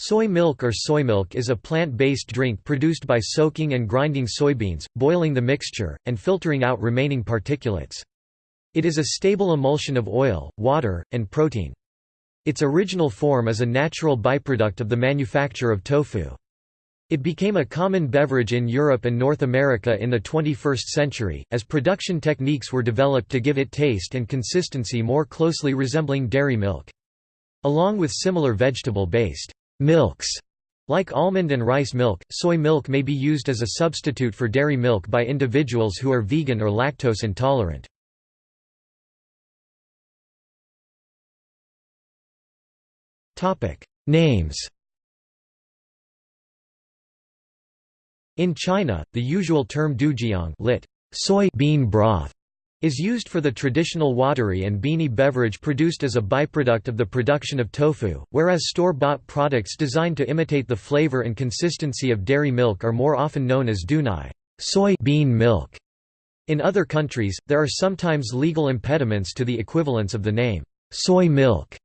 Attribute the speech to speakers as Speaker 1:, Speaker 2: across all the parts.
Speaker 1: Soy milk or soy milk is a plant-based drink produced by soaking and grinding soybeans, boiling the mixture, and filtering out remaining particulates. It is a stable emulsion of oil, water, and protein. Its original form is a natural byproduct of the manufacture of tofu. It became a common beverage in Europe and North America in the 21st century, as production techniques were developed to give it taste and consistency more closely resembling dairy milk. Along with similar vegetable-based Milks like almond and rice milk, soy milk may be used as a substitute for dairy milk by individuals who are vegan or lactose intolerant. Names In China, the usual term doujiang lit. soy bean broth is used for the traditional watery and beany beverage produced as a byproduct of the production of tofu, whereas store-bought products designed to imitate the flavor and consistency of dairy milk are more often known as dounai soy bean milk. In other countries, there are sometimes legal impediments to the equivalence of the name soy milk.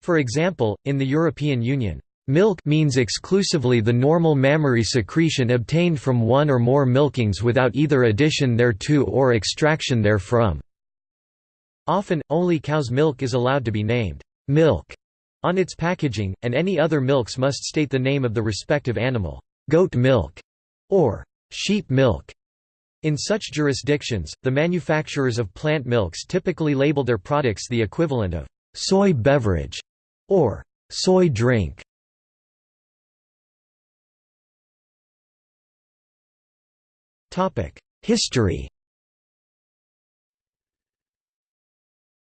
Speaker 1: For example, in the European Union, Milk means exclusively the normal mammary secretion obtained from one or more milkings without either addition thereto or extraction therefrom. Often, only cow's milk is allowed to be named milk on its packaging, and any other milks must state the name of the respective animal, goat milk or sheep milk. In such jurisdictions, the manufacturers of plant milks typically label their products the equivalent of soy beverage or soy drink. History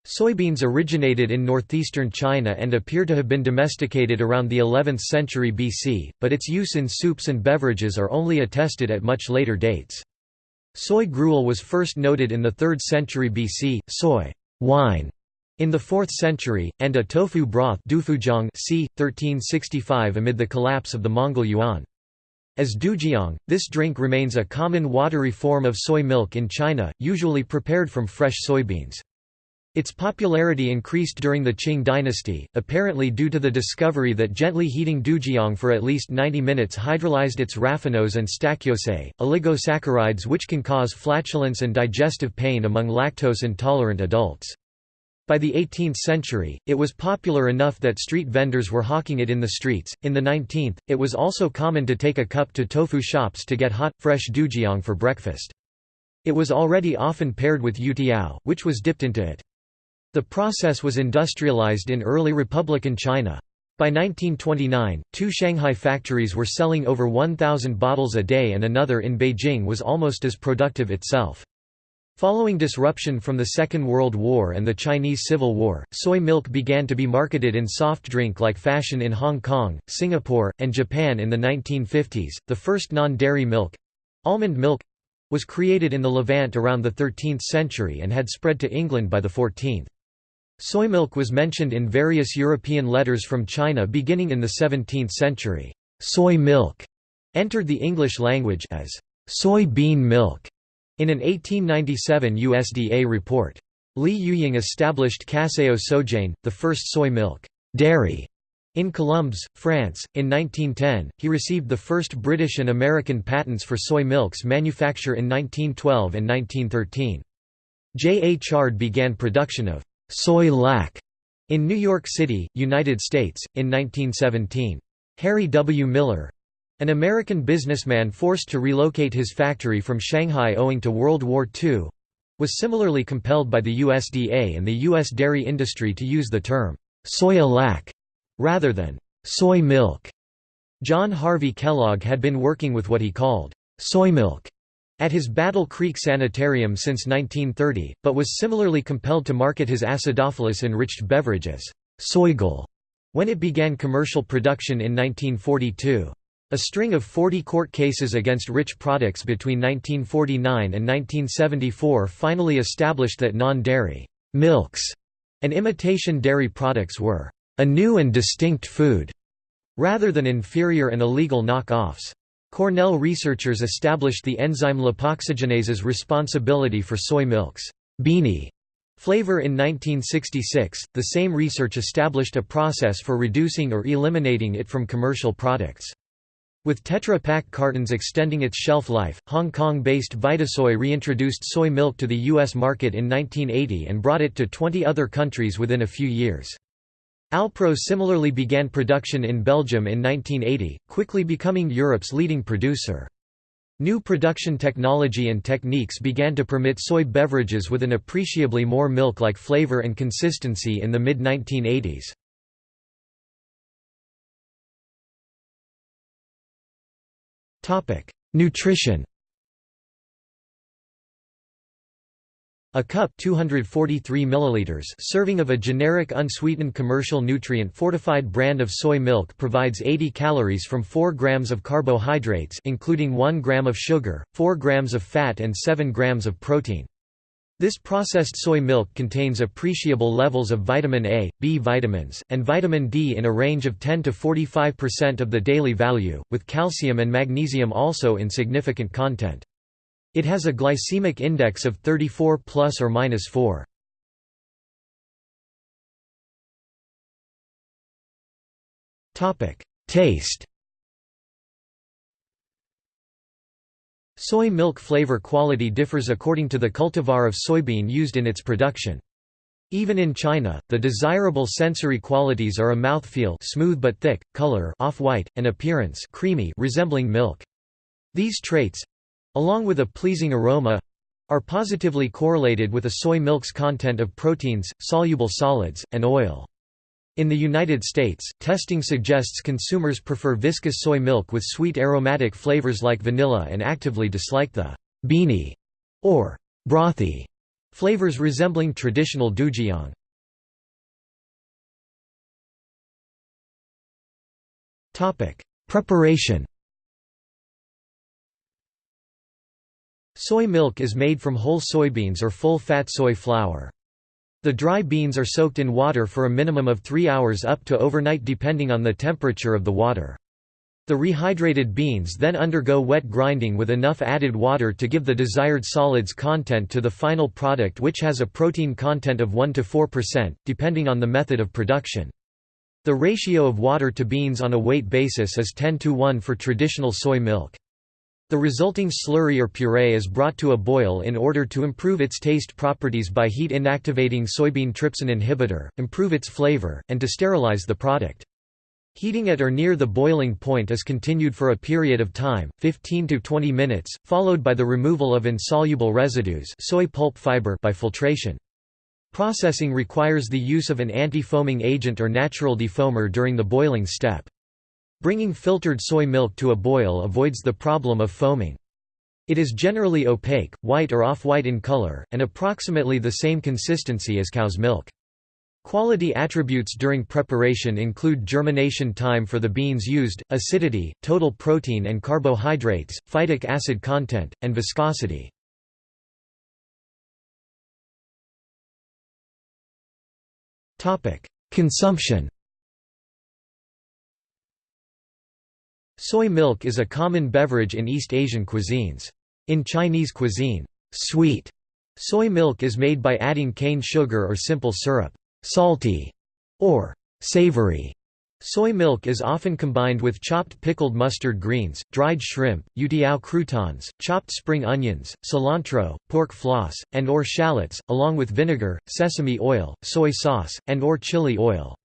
Speaker 1: Soybeans originated in northeastern China and appear to have been domesticated around the 11th century BC, but its use in soups and beverages are only attested at much later dates. Soy gruel was first noted in the 3rd century BC, soy wine in the 4th century, and a tofu broth c. 1365 amid the collapse of the Mongol Yuan. As doujiang, this drink remains a common watery form of soy milk in China, usually prepared from fresh soybeans. Its popularity increased during the Qing dynasty, apparently due to the discovery that gently heating doujiang for at least 90 minutes hydrolyzed its raffinose and stachyose, oligosaccharides which can cause flatulence and digestive pain among lactose-intolerant adults. By the 18th century, it was popular enough that street vendors were hawking it in the streets. In the 19th, it was also common to take a cup to tofu shops to get hot, fresh doujiang for breakfast. It was already often paired with youtiao, which was dipped into it. The process was industrialized in early Republican China. By 1929, two Shanghai factories were selling over 1,000 bottles a day and another in Beijing was almost as productive itself. Following disruption from the Second World War and the Chinese Civil War, soy milk began to be marketed in soft drink-like fashion in Hong Kong, Singapore, and Japan in the 1950s. The first non-dairy milk, almond milk, was created in the Levant around the 13th century and had spread to England by the 14th. Soy milk was mentioned in various European letters from China beginning in the 17th century. Soy milk entered the English language as soy bean milk in an 1897 USDA report. Li Yuying established Caseo Sojane, the first soy milk dairy in Colombes, France. In 1910, he received the first British and American patents for soy milk's manufacture in 1912 and 1913. J. A. Chard began production of soy lac in New York City, United States, in 1917. Harry W. Miller, an American businessman forced to relocate his factory from Shanghai owing to World War II was similarly compelled by the USDA and the U.S. dairy industry to use the term soya lac rather than soy milk. John Harvey Kellogg had been working with what he called soy milk at his Battle Creek Sanitarium since 1930, but was similarly compelled to market his acidophilus-enriched beverage as Soygal when it began commercial production in 1942. A string of 40 court cases against Rich Products between 1949 and 1974 finally established that non-dairy milks and imitation dairy products were a new and distinct food, rather than inferior and illegal knock-offs. Cornell researchers established the enzyme lipoxygenase's responsibility for soy milk's beany Flavor in 1966, the same research established a process for reducing or eliminating it from commercial products. With Tetra Pak cartons extending its shelf life, Hong Kong-based Vitasoy reintroduced soy milk to the U.S. market in 1980 and brought it to 20 other countries within a few years. Alpro similarly began production in Belgium in 1980, quickly becoming Europe's leading producer. New production technology and techniques began to permit soy beverages with an appreciably more milk-like flavor and consistency in the mid-1980s. Nutrition A cup 243 milliliters serving of a generic unsweetened commercial nutrient fortified brand of soy milk provides 80 calories from 4 grams of carbohydrates including 1 gram of sugar, 4 grams of fat and 7 grams of protein. This processed soy milk contains appreciable levels of vitamin A, B vitamins, and vitamin D in a range of 10 to 45% of the daily value, with calcium and magnesium also in significant content. It has a glycemic index of 34 plus or minus 4. Topic: Taste. Soy milk flavor quality differs according to the cultivar of soybean used in its production. Even in China, the desirable sensory qualities are a mouthfeel smooth but thick, color off-white, and appearance creamy resembling milk. These traits, along with a pleasing aroma are positively correlated with a soy milk's content of proteins, soluble solids, and oil. In the United States, testing suggests consumers prefer viscous soy milk with sweet aromatic flavors like vanilla and actively dislike the beany or brothy flavors resembling traditional doujiang. Preparation Soy milk is made from whole soybeans or full-fat soy flour. The dry beans are soaked in water for a minimum of three hours up to overnight depending on the temperature of the water. The rehydrated beans then undergo wet grinding with enough added water to give the desired solids content to the final product which has a protein content of 1 to 4%, depending on the method of production. The ratio of water to beans on a weight basis is 10 to 1 for traditional soy milk. The resulting slurry or puree is brought to a boil in order to improve its taste properties by heat inactivating soybean trypsin inhibitor, improve its flavor, and to sterilize the product. Heating at or near the boiling point is continued for a period of time, 15 to 20 minutes, followed by the removal of insoluble residues soy pulp fiber by filtration. Processing requires the use of an anti-foaming agent or natural defoamer during the boiling step. Bringing filtered soy milk to a boil avoids the problem of foaming. It is generally opaque, white or off-white in color, and approximately the same consistency as cow's milk. Quality attributes during preparation include germination time for the beans used, acidity, total protein and carbohydrates, phytic acid content, and viscosity. Consumption Soy milk is a common beverage in East Asian cuisines. In Chinese cuisine, sweet soy milk is made by adding cane sugar or simple syrup. Salty or savory soy milk is often combined with chopped pickled mustard greens, dried shrimp, youtiao croutons, chopped spring onions, cilantro, pork floss, and or shallots, along with vinegar, sesame oil, soy sauce, and or chili oil.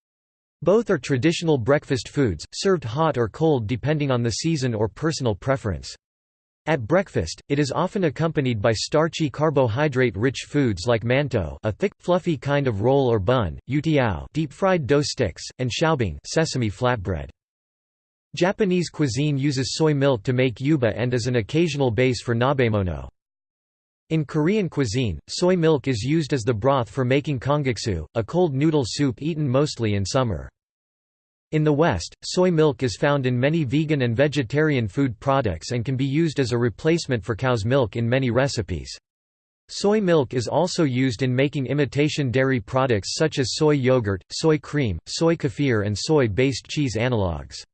Speaker 1: Both are traditional breakfast foods, served hot or cold depending on the season or personal preference. At breakfast, it is often accompanied by starchy carbohydrate-rich foods like mantou a thick, fluffy kind of roll or bun, youtiao deep-fried dough sticks, and shaobing sesame flatbread. Japanese cuisine uses soy milk to make yuba and as an occasional base for nabemono. In Korean cuisine, soy milk is used as the broth for making kongguksu, a cold noodle soup eaten mostly in summer. In the West, soy milk is found in many vegan and vegetarian food products and can be used as a replacement for cow's milk in many recipes. Soy milk is also used in making imitation dairy products such as soy yogurt, soy cream, soy kefir and soy-based cheese analogues.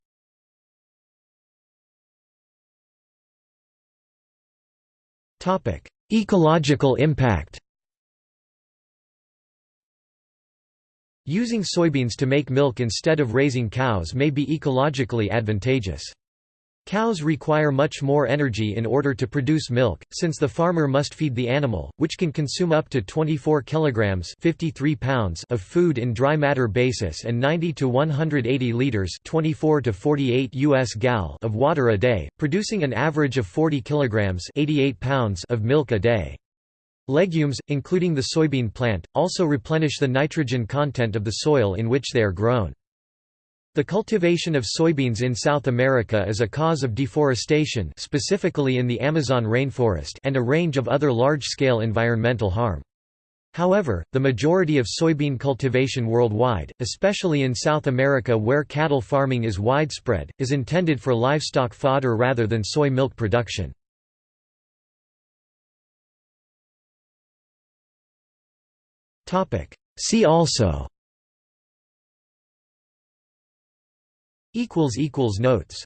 Speaker 1: Ecological impact Using soybeans to make milk instead of raising cows may be ecologically advantageous. Cows require much more energy in order to produce milk, since the farmer must feed the animal, which can consume up to 24 kilograms 53 pounds of food in dry matter basis and 90 to 180 liters 24 to 48 US gal of water a day, producing an average of 40 kilograms 88 pounds of milk a day. Legumes, including the soybean plant, also replenish the nitrogen content of the soil in which they are grown. The cultivation of soybeans in South America is a cause of deforestation specifically in the Amazon rainforest and a range of other large-scale environmental harm. However, the majority of soybean cultivation worldwide, especially in South America where cattle farming is widespread, is intended for livestock fodder rather than soy milk production. See also Notes